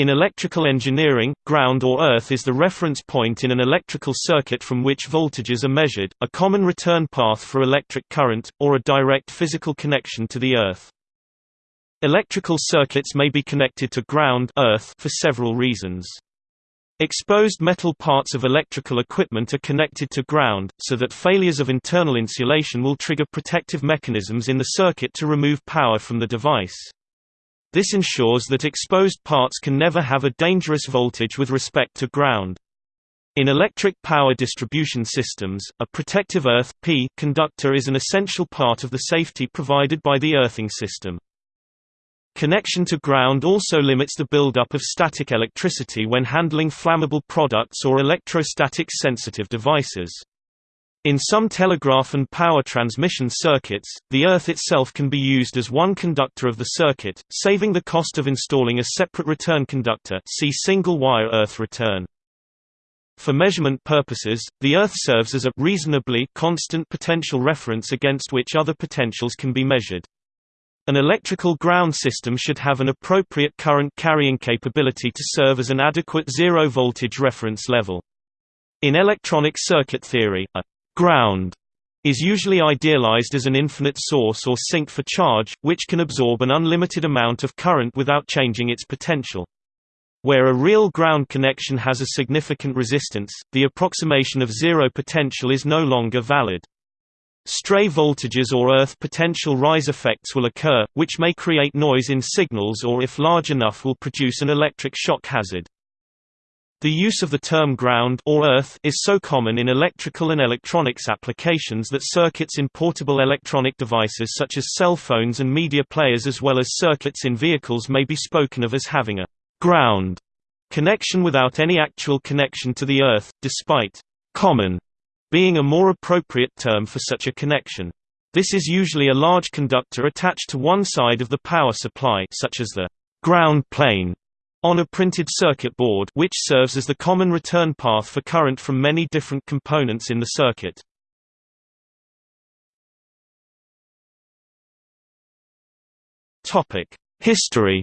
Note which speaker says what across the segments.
Speaker 1: In electrical engineering, ground or earth is the reference point in an electrical circuit from which voltages are measured, a common return path for electric current, or a direct physical connection to the earth. Electrical circuits may be connected to ground earth for several reasons. Exposed metal parts of electrical equipment are connected to ground, so that failures of internal insulation will trigger protective mechanisms in the circuit to remove power from the device. This ensures that exposed parts can never have a dangerous voltage with respect to ground. In electric power distribution systems, a protective earth P conductor is an essential part of the safety provided by the earthing system. Connection to ground also limits the buildup of static electricity when handling flammable products or electrostatic sensitive devices. In some telegraph and power transmission circuits, the earth itself can be used as one conductor of the circuit, saving the cost of installing a separate return conductor see single-wire earth return. For measurement purposes, the earth serves as a reasonably constant potential reference against which other potentials can be measured. An electrical ground system should have an appropriate current carrying capability to serve as an adequate zero-voltage reference level. In electronic circuit theory, a ground is usually idealized as an infinite source or sink for charge, which can absorb an unlimited amount of current without changing its potential. Where a real ground connection has a significant resistance, the approximation of zero potential is no longer valid. Stray voltages or earth potential rise effects will occur, which may create noise in signals or if large enough will produce an electric shock hazard. The use of the term ground or earth is so common in electrical and electronics applications that circuits in portable electronic devices such as cell phones and media players as well as circuits in vehicles may be spoken of as having a ground connection without any actual connection to the earth, despite common being a more appropriate term for such a connection. This is usually a large conductor attached to one side of the power supply such as the ground plane on a printed circuit board which serves as the common return path for current from many different components in the circuit. History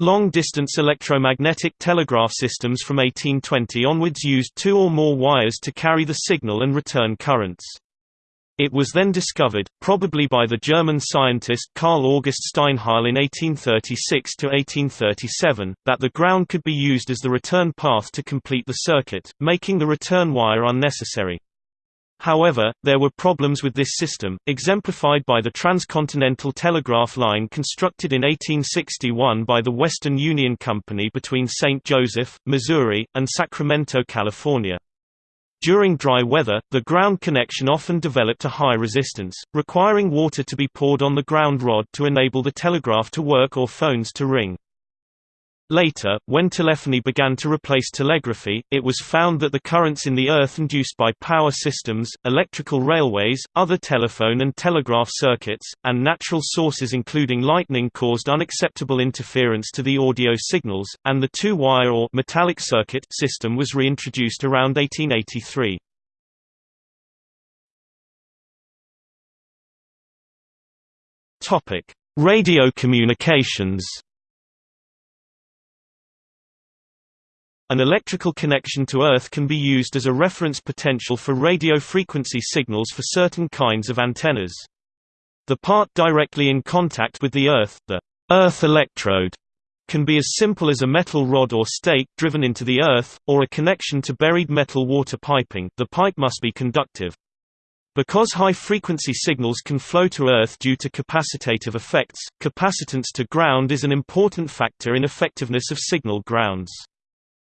Speaker 1: Long-distance electromagnetic telegraph systems from 1820 onwards used two or more wires to carry the signal and return currents. It was then discovered, probably by the German scientist Carl August Steinheil in 1836–1837, that the ground could be used as the return path to complete the circuit, making the return wire unnecessary. However, there were problems with this system, exemplified by the transcontinental telegraph line constructed in 1861 by the Western Union Company between St. Joseph, Missouri, and Sacramento, California. During dry weather, the ground connection often developed a high resistance, requiring water to be poured on the ground rod to enable the telegraph to work or phones to ring. Later, when telephony began to replace telegraphy, it was found that the currents in the earth induced by power systems, electrical railways, other telephone and telegraph circuits, and natural sources including lightning caused unacceptable interference to the audio signals, and the two-wire or metallic circuit system was reintroduced around 1883. Radio communications An electrical connection to Earth can be used as a reference potential for radio frequency signals for certain kinds of antennas. The part directly in contact with the Earth, the Earth electrode, can be as simple as a metal rod or stake driven into the earth, or a connection to buried metal water piping the pipe must be conductive. Because high-frequency signals can flow to Earth due to capacitative effects, capacitance to ground is an important factor in effectiveness of signal grounds.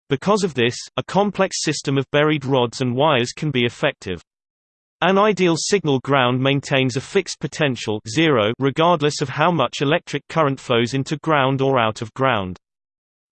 Speaker 1: Because of this, a complex system of buried rods and wires can be effective. An ideal signal ground maintains a fixed potential zero regardless of how much electric current flows into ground or out of ground.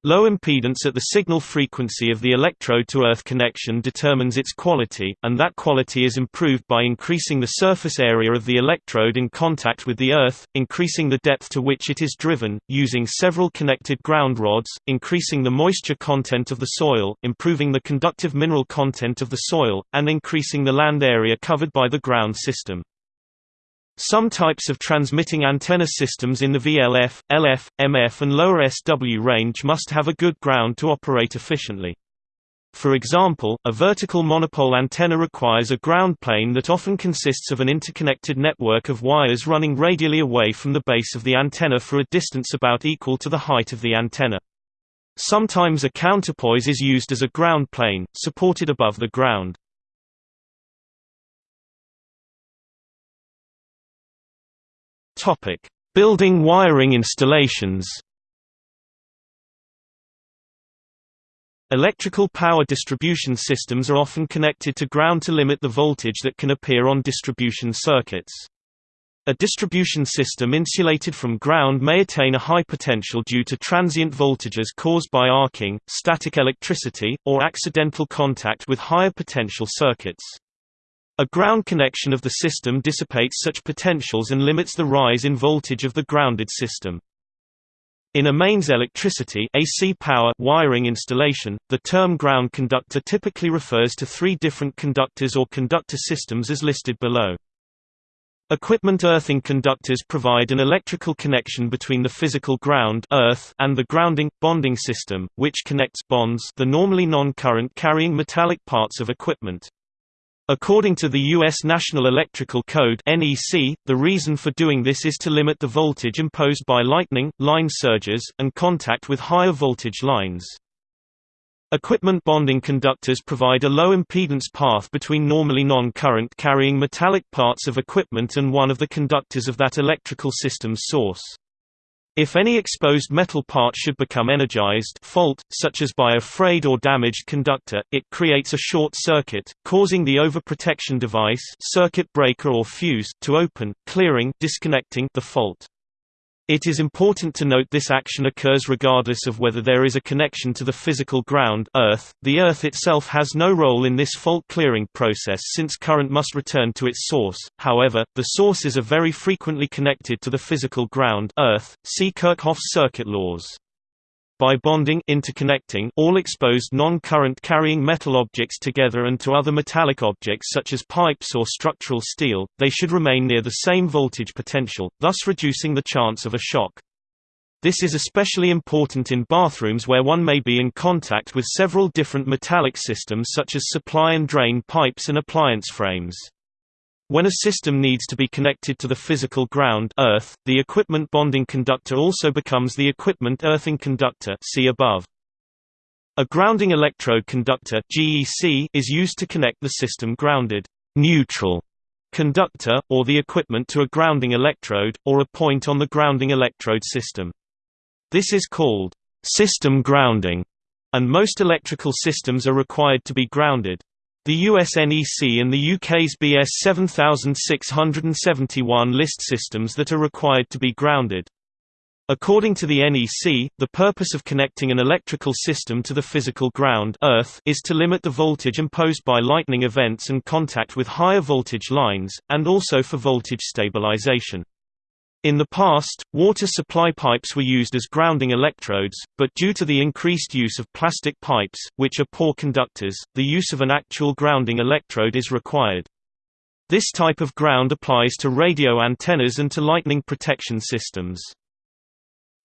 Speaker 1: Low impedance at the signal frequency of the electrode-to-earth connection determines its quality, and that quality is improved by increasing the surface area of the electrode in contact with the earth, increasing the depth to which it is driven, using several connected ground rods, increasing the moisture content of the soil, improving the conductive mineral content of the soil, and increasing the land area covered by the ground system. Some types of transmitting antenna systems in the VLF, LF, MF and lower SW range must have a good ground to operate efficiently. For example, a vertical monopole antenna requires a ground plane that often consists of an interconnected network of wires running radially away from the base of the antenna for a distance about equal to the height of the antenna. Sometimes a counterpoise is used as a ground plane, supported above the ground. Topic: Building wiring installations. Electrical power distribution systems are often connected to ground to limit the voltage that can appear on distribution circuits. A distribution system insulated from ground may attain a high potential due to transient voltages caused by arcing, static electricity, or accidental contact with higher potential circuits. A ground connection of the system dissipates such potentials and limits the rise in voltage of the grounded system. In a mains electricity AC power wiring installation, the term ground conductor typically refers to three different conductors or conductor systems as listed below. Equipment earthing conductors provide an electrical connection between the physical ground earth and the grounding, bonding system, which connects bonds the normally non-current carrying metallic parts of equipment. According to the U.S. National Electrical Code (NEC), the reason for doing this is to limit the voltage imposed by lightning, line surges, and contact with higher voltage lines. Equipment bonding conductors provide a low impedance path between normally non-current carrying metallic parts of equipment and one of the conductors of that electrical system's source. If any exposed metal part should become energized fault, such as by a frayed or damaged conductor, it creates a short circuit, causing the overprotection device circuit breaker or fuse to open, clearing disconnecting the fault. It is important to note this action occurs regardless of whether there is a connection to the physical ground earth. .The Earth itself has no role in this fault-clearing process since current must return to its source, however, the sources are very frequently connected to the physical ground earth, see Kirchhoff's circuit laws. By bonding interconnecting all exposed non-current carrying metal objects together and to other metallic objects such as pipes or structural steel, they should remain near the same voltage potential, thus reducing the chance of a shock. This is especially important in bathrooms where one may be in contact with several different metallic systems such as supply and drain pipes and appliance frames. When a system needs to be connected to the physical ground earth, the equipment bonding conductor also becomes the equipment earthing conductor see above. A grounding electrode conductor GEC is used to connect the system grounded neutral conductor, or the equipment to a grounding electrode, or a point on the grounding electrode system. This is called system grounding, and most electrical systems are required to be grounded. The US NEC and the UK's BS 7671 list systems that are required to be grounded. According to the NEC, the purpose of connecting an electrical system to the physical ground Earth is to limit the voltage imposed by lightning events and contact with higher voltage lines, and also for voltage stabilization. In the past, water supply pipes were used as grounding electrodes, but due to the increased use of plastic pipes, which are poor conductors, the use of an actual grounding electrode is required. This type of ground applies to radio antennas and to lightning protection systems.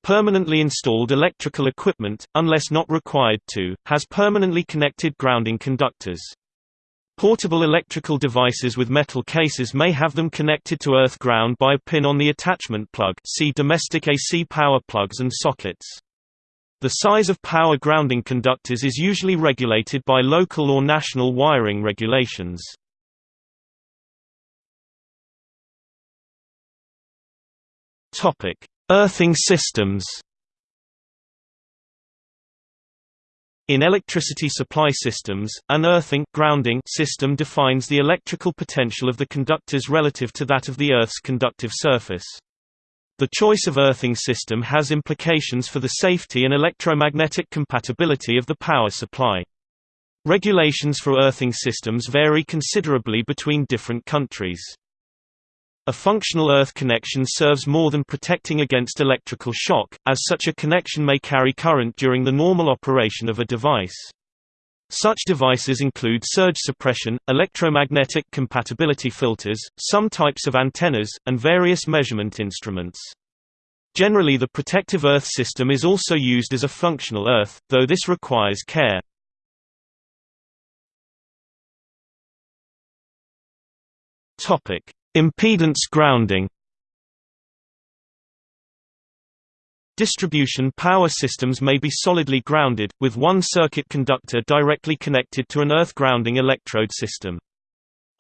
Speaker 1: Permanently installed electrical equipment, unless not required to, has permanently connected grounding conductors. Portable electrical devices with metal cases may have them connected to earth ground by a pin on the attachment plug see domestic AC power plugs and sockets. The size of power grounding conductors is usually regulated by local or national wiring regulations. Earthing systems In electricity supply systems, an earthing grounding system defines the electrical potential of the conductors relative to that of the Earth's conductive surface. The choice of earthing system has implications for the safety and electromagnetic compatibility of the power supply. Regulations for earthing systems vary considerably between different countries. A functional earth connection serves more than protecting against electrical shock, as such a connection may carry current during the normal operation of a device. Such devices include surge suppression, electromagnetic compatibility filters, some types of antennas, and various measurement instruments. Generally the protective earth system is also used as a functional earth, though this requires care. Impedance grounding Distribution power systems may be solidly grounded, with one circuit conductor directly connected to an earth grounding electrode system.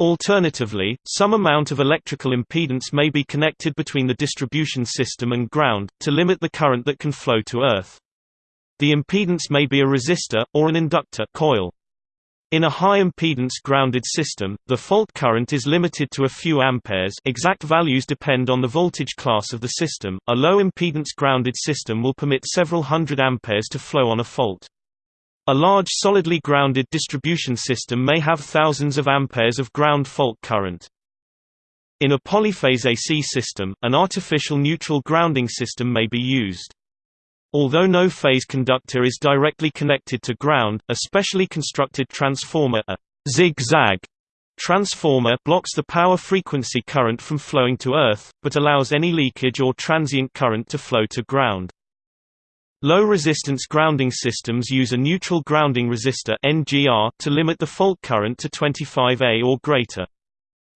Speaker 1: Alternatively, some amount of electrical impedance may be connected between the distribution system and ground, to limit the current that can flow to earth. The impedance may be a resistor, or an inductor coil. In a high-impedance grounded system, the fault current is limited to a few amperes exact values depend on the voltage class of the system. A low-impedance grounded system will permit several hundred amperes to flow on a fault. A large solidly grounded distribution system may have thousands of amperes of ground fault current. In a polyphase AC system, an artificial neutral grounding system may be used. Although no phase conductor is directly connected to ground, a specially constructed transformer a zigzag transformer blocks the power frequency current from flowing to earth, but allows any leakage or transient current to flow to ground. Low-resistance grounding systems use a neutral grounding resistor to limit the fault current to 25A or greater.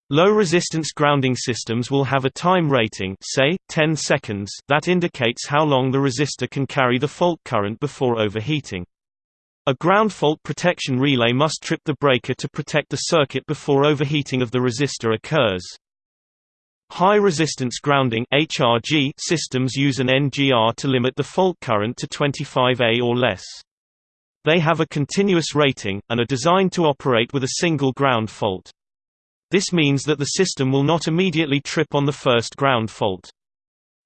Speaker 1: Low-resistance grounding systems will have a time rating say, 10 seconds that indicates how long the resistor can carry the fault current before overheating. A ground fault protection relay must trip the breaker to protect the circuit before overheating of the resistor occurs. High-resistance grounding HRG systems use an NGR to limit the fault current to 25A or less. They have a continuous rating, and are designed to operate with a single ground fault. This means that the system will not immediately trip on the first ground fault.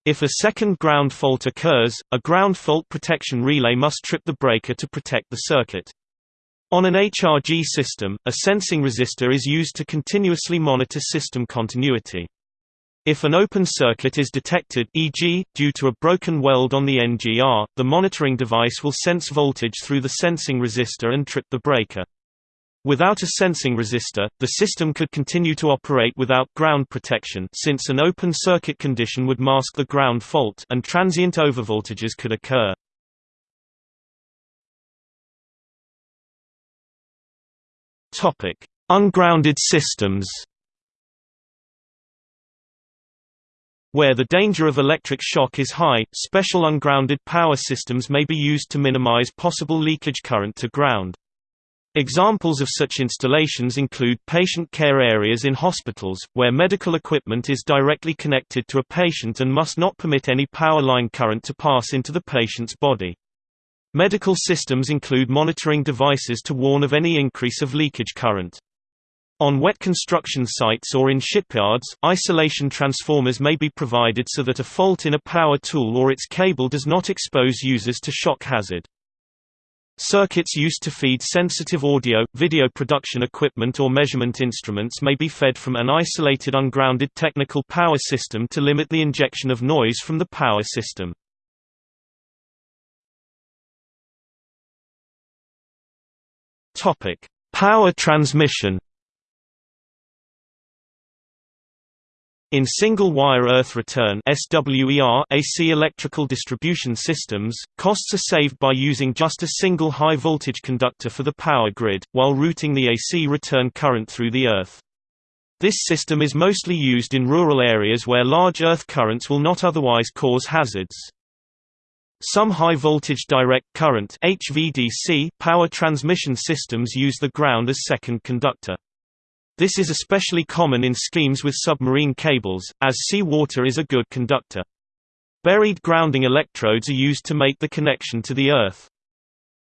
Speaker 1: If a second ground fault occurs, a ground fault protection relay must trip the breaker to protect the circuit. On an HRG system, a sensing resistor is used to continuously monitor system continuity. If an open circuit is detected e.g., due to a broken weld on the NGR, the monitoring device will sense voltage through the sensing resistor and trip the breaker. Without a sensing resistor, the system could continue to operate without ground protection since an open circuit condition would mask the ground fault and transient overvoltages could occur. Topic: Ungrounded systems. Where the danger of electric shock is high, special ungrounded power systems may be used to minimize possible leakage current to ground. Examples of such installations include patient care areas in hospitals, where medical equipment is directly connected to a patient and must not permit any power line current to pass into the patient's body. Medical systems include monitoring devices to warn of any increase of leakage current. On wet construction sites or in shipyards, isolation transformers may be provided so that a fault in a power tool or its cable does not expose users to shock hazard. Circuits used to feed sensitive audio, video production equipment or measurement instruments may be fed from an isolated ungrounded technical power system to limit the injection of noise from the power system. Power transmission In single-wire earth return AC electrical distribution systems, costs are saved by using just a single high-voltage conductor for the power grid, while routing the AC return current through the earth. This system is mostly used in rural areas where large earth currents will not otherwise cause hazards. Some high-voltage direct current power transmission systems use the ground as second conductor. This is especially common in schemes with submarine cables, as sea water is a good conductor. Buried grounding electrodes are used to make the connection to the Earth.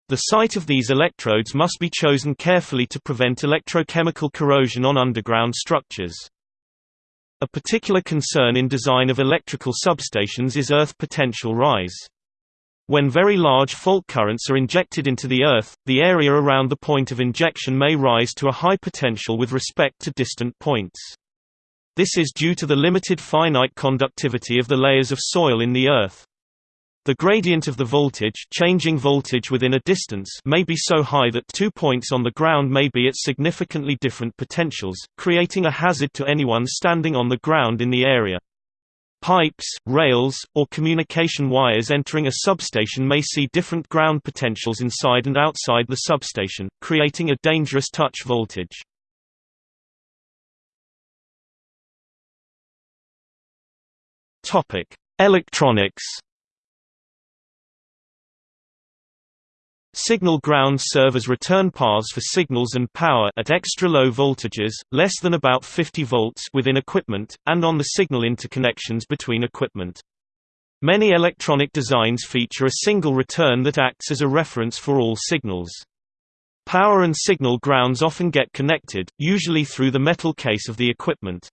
Speaker 1: The site of these electrodes must be chosen carefully to prevent electrochemical corrosion on underground structures. A particular concern in design of electrical substations is earth potential rise. When very large fault currents are injected into the Earth, the area around the point of injection may rise to a high potential with respect to distant points. This is due to the limited finite conductivity of the layers of soil in the Earth. The gradient of the voltage changing voltage within a distance may be so high that two points on the ground may be at significantly different potentials, creating a hazard to anyone standing on the ground in the area. Pipes, rails, or communication wires entering a substation may see different ground potentials inside and outside the substation, creating a dangerous touch voltage. Electronics Signal grounds serve as return paths for signals and power at extra low voltages, less than about 50 volts within equipment, and on the signal interconnections between equipment. Many electronic designs feature a single return that acts as a reference for all signals. Power and signal grounds often get connected, usually through the metal case of the equipment.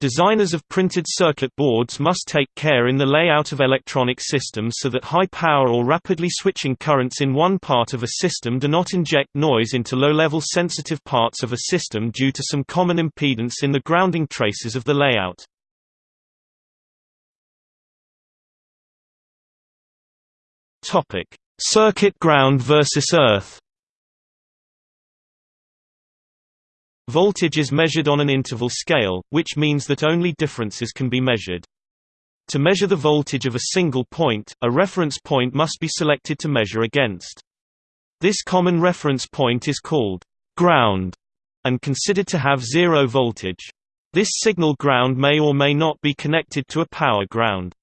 Speaker 1: Designers of printed circuit boards must take care in the layout of electronic systems so that high power or rapidly switching currents in one part of a system do not inject noise into low-level sensitive parts of a system due to some common impedance in the grounding traces of the layout. Circuit ground versus earth Voltage is measured on an interval scale, which means that only differences can be measured. To measure the voltage of a single point, a reference point must be selected to measure against. This common reference point is called ground and considered to have zero voltage. This signal ground may or may not be connected to a power ground.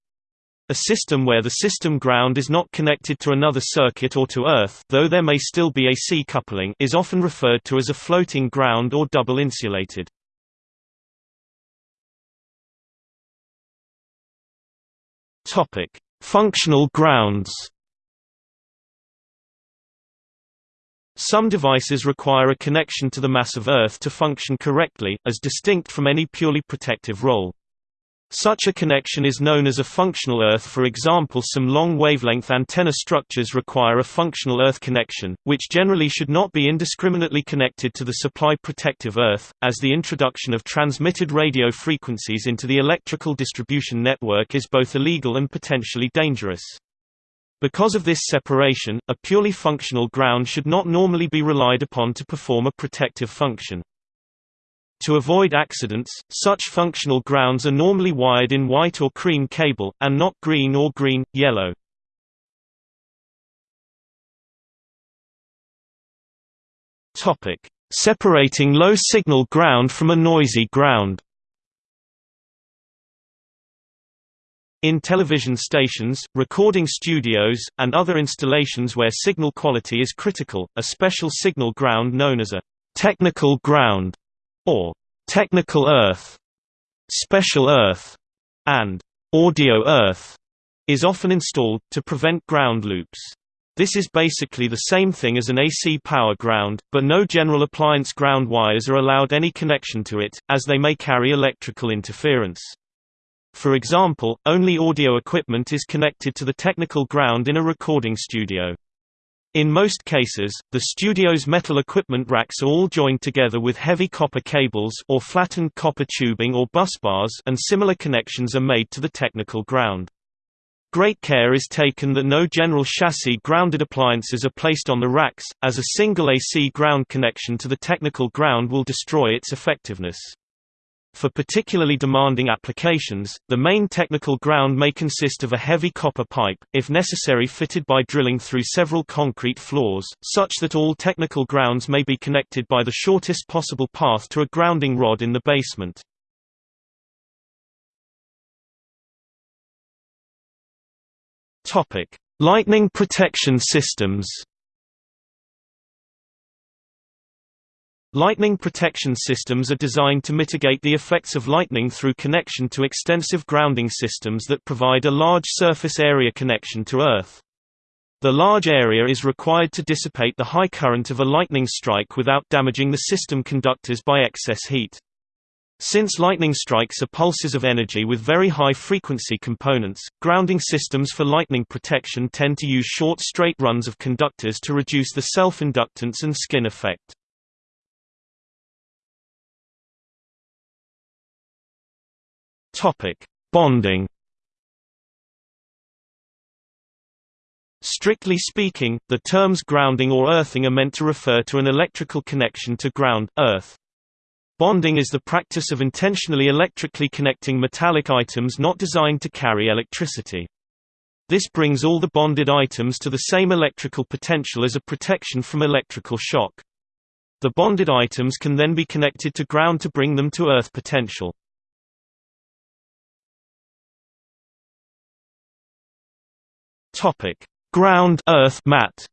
Speaker 1: A system where the system ground is not connected to another circuit or to earth though there may still be AC coupling is often referred to as a floating ground or double insulated. Topic: Functional grounds. Some devices require a connection to the mass of Earth to function correctly, as distinct from any purely protective role. Such a connection is known as a functional earth for example some long-wavelength antenna structures require a functional earth connection, which generally should not be indiscriminately connected to the supply protective earth, as the introduction of transmitted radio frequencies into the electrical distribution network is both illegal and potentially dangerous. Because of this separation, a purely functional ground should not normally be relied upon to perform a protective function. To avoid accidents, such functional grounds are normally wired in white or cream cable, and not green or green, yellow. Separating low-signal ground from a noisy ground In television stations, recording studios, and other installations where signal quality is critical, a special signal ground known as a technical ground or technical earth, special earth, and audio earth is often installed, to prevent ground loops. This is basically the same thing as an AC power ground, but no general appliance ground wires are allowed any connection to it, as they may carry electrical interference. For example, only audio equipment is connected to the technical ground in a recording studio. In most cases, the studio's metal equipment racks are all joined together with heavy copper cables or flattened copper tubing or busbars and similar connections are made to the technical ground. Great care is taken that no general chassis grounded appliances are placed on the racks, as a single AC ground connection to the technical ground will destroy its effectiveness. For particularly demanding applications, the main technical ground may consist of a heavy copper pipe, if necessary fitted by drilling through several concrete floors, such that all technical grounds may be connected by the shortest possible path to a grounding rod in the basement. Lightning protection systems Lightning protection systems are designed to mitigate the effects of lightning through connection to extensive grounding systems that provide a large surface area connection to Earth. The large area is required to dissipate the high current of a lightning strike without damaging the system conductors by excess heat. Since lightning strikes are pulses of energy with very high frequency components, grounding systems for lightning protection tend to use short straight runs of conductors to reduce the self-inductance and skin effect. Topic: Bonding. Strictly speaking, the terms grounding or earthing are meant to refer to an electrical connection to ground, earth. Bonding is the practice of intentionally electrically connecting metallic items not designed to carry electricity. This brings all the bonded items to the same electrical potential as a protection from electrical shock. The bonded items can then be connected to ground to bring them to earth potential. Topic: Ground earth mat.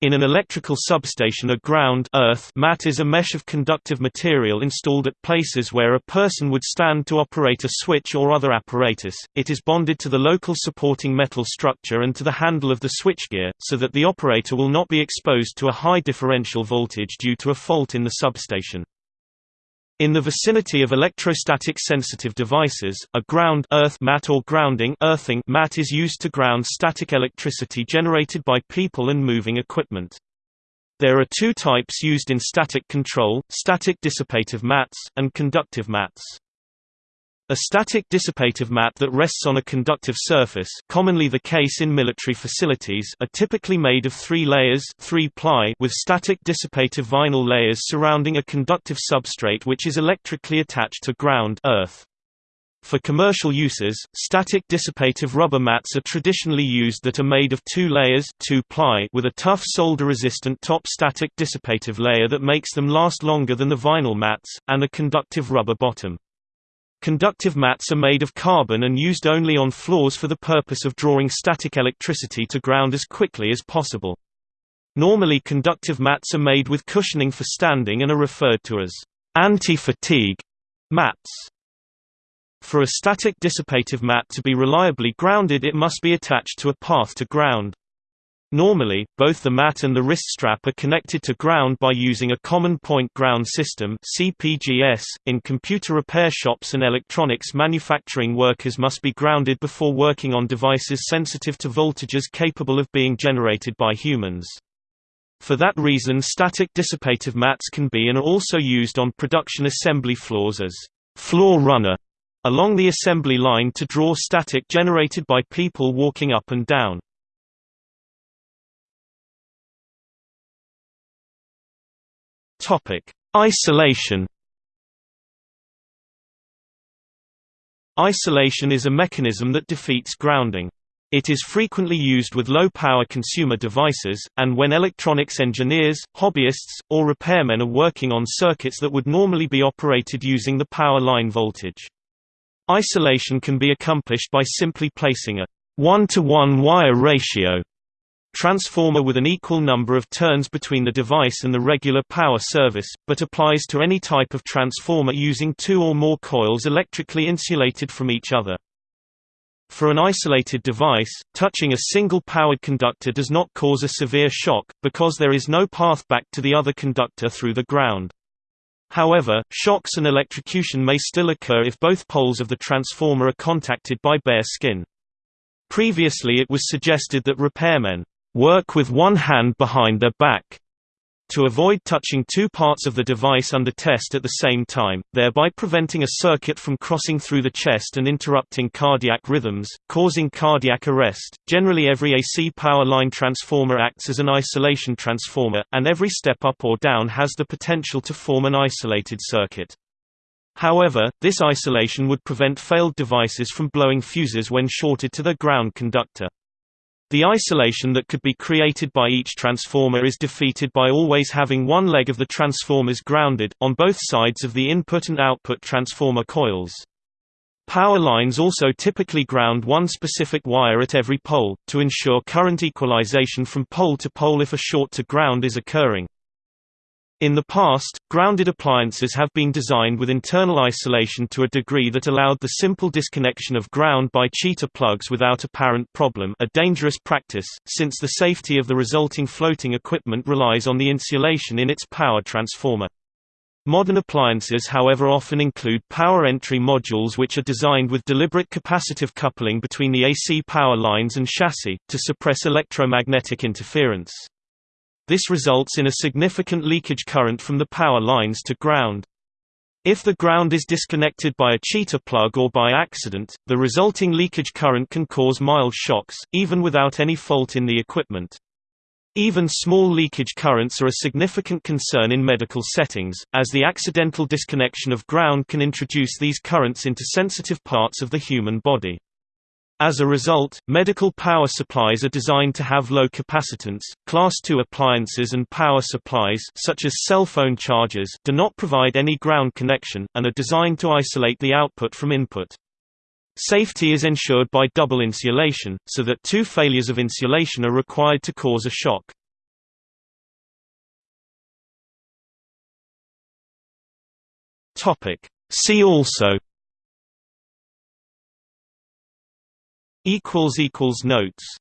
Speaker 1: In an electrical substation a ground earth mat is a mesh of conductive material installed at places where a person would stand to operate a switch or other apparatus. It is bonded to the local supporting metal structure and to the handle of the switchgear, so that the operator will not be exposed to a high differential voltage due to a fault in the substation. In the vicinity of electrostatic sensitive devices, a ground earth mat or grounding earthing mat is used to ground static electricity generated by people and moving equipment. There are two types used in static control, static dissipative mats, and conductive mats. A static dissipative mat that rests on a conductive surface commonly the case in military facilities are typically made of three layers 3 ply with static dissipative vinyl layers surrounding a conductive substrate which is electrically attached to ground earth. For commercial uses, static dissipative rubber mats are traditionally used that are made of two layers 2 ply with a tough solder-resistant top static dissipative layer that makes them last longer than the vinyl mats, and a conductive rubber bottom. Conductive mats are made of carbon and used only on floors for the purpose of drawing static electricity to ground as quickly as possible. Normally conductive mats are made with cushioning for standing and are referred to as anti-fatigue mats. For a static dissipative mat to be reliably grounded it must be attached to a path to ground. Normally, both the mat and the wrist strap are connected to ground by using a common point ground system (CPGS). In computer repair shops and electronics manufacturing, workers must be grounded before working on devices sensitive to voltages capable of being generated by humans. For that reason, static dissipative mats can be and are also used on production assembly floors as floor runner along the assembly line to draw static generated by people walking up and down. Topic: Isolation. Isolation is a mechanism that defeats grounding. It is frequently used with low-power consumer devices, and when electronics engineers, hobbyists, or repairmen are working on circuits that would normally be operated using the power line voltage. Isolation can be accomplished by simply placing a one-to-one -one wire ratio transformer with an equal number of turns between the device and the regular power service, but applies to any type of transformer using two or more coils electrically insulated from each other. For an isolated device, touching a single powered conductor does not cause a severe shock, because there is no path back to the other conductor through the ground. However, shocks and electrocution may still occur if both poles of the transformer are contacted by bare skin. Previously it was suggested that repairmen work with one hand behind their back to avoid touching two parts of the device under test at the same time, thereby preventing a circuit from crossing through the chest and interrupting cardiac rhythms, causing cardiac arrest. Generally, every AC power line transformer acts as an isolation transformer, and every step up or down has the potential to form an isolated circuit. However, this isolation would prevent failed devices from blowing fuses when shorted to their ground conductor. The isolation that could be created by each transformer is defeated by always having one leg of the transformers grounded, on both sides of the input and output transformer coils. Power lines also typically ground one specific wire at every pole, to ensure current equalization from pole to pole if a short to ground is occurring. In the past, grounded appliances have been designed with internal isolation to a degree that allowed the simple disconnection of ground by cheater plugs without apparent problem a dangerous practice, since the safety of the resulting floating equipment relies on the insulation in its power transformer. Modern appliances however often include power entry modules which are designed with deliberate capacitive coupling between the AC power lines and chassis, to suppress electromagnetic interference. This results in a significant leakage current from the power lines to ground. If the ground is disconnected by a cheater plug or by accident, the resulting leakage current can cause mild shocks, even without any fault in the equipment. Even small leakage currents are a significant concern in medical settings, as the accidental disconnection of ground can introduce these currents into sensitive parts of the human body. As a result, medical power supplies are designed to have low capacitance. Class II appliances and power supplies such as cell phone chargers do not provide any ground connection and are designed to isolate the output from input. Safety is ensured by double insulation, so that two failures of insulation are required to cause a shock. Topic: See also equals equals notes